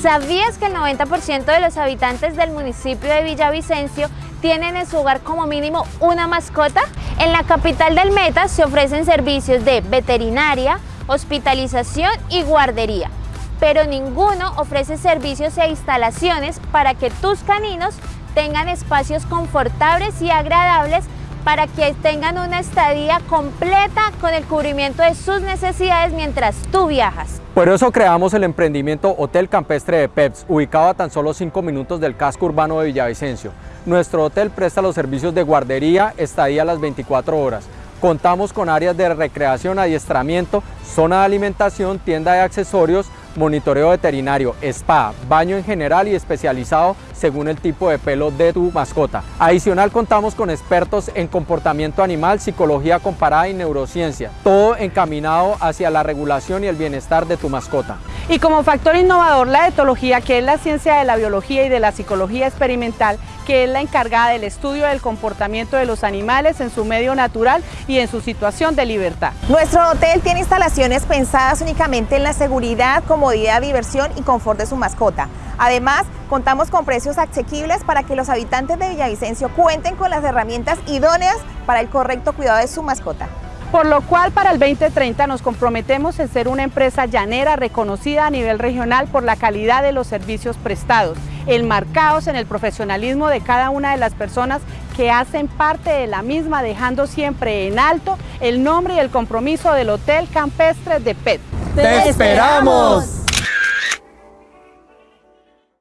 ¿Sabías que el 90% de los habitantes del municipio de Villavicencio tienen en su hogar como mínimo una mascota? En la capital del Meta se ofrecen servicios de veterinaria, hospitalización y guardería, pero ninguno ofrece servicios e instalaciones para que tus caninos tengan espacios confortables y agradables para que tengan una estadía completa con el cubrimiento de sus necesidades mientras tú viajas. Por eso creamos el emprendimiento Hotel Campestre de Peps, ubicado a tan solo 5 minutos del casco urbano de Villavicencio. Nuestro hotel presta los servicios de guardería, estadía a las 24 horas. Contamos con áreas de recreación, adiestramiento, zona de alimentación, tienda de accesorios, monitoreo veterinario, spa, baño en general y especializado según el tipo de pelo de tu mascota. Adicional contamos con expertos en comportamiento animal, psicología comparada y neurociencia, todo encaminado hacia la regulación y el bienestar de tu mascota. Y como factor innovador la etología, que es la ciencia de la biología y de la psicología experimental, que es la encargada del estudio del comportamiento de los animales en su medio natural y en su situación de libertad. Nuestro hotel tiene instalaciones pensadas únicamente en la seguridad, comodidad, diversión y confort de su mascota. Además, contamos con precios asequibles para que los habitantes de Villavicencio cuenten con las herramientas idóneas para el correcto cuidado de su mascota por lo cual para el 2030 nos comprometemos en ser una empresa llanera reconocida a nivel regional por la calidad de los servicios prestados, enmarcados en el profesionalismo de cada una de las personas que hacen parte de la misma, dejando siempre en alto el nombre y el compromiso del Hotel Campestre de PET. ¡Te esperamos!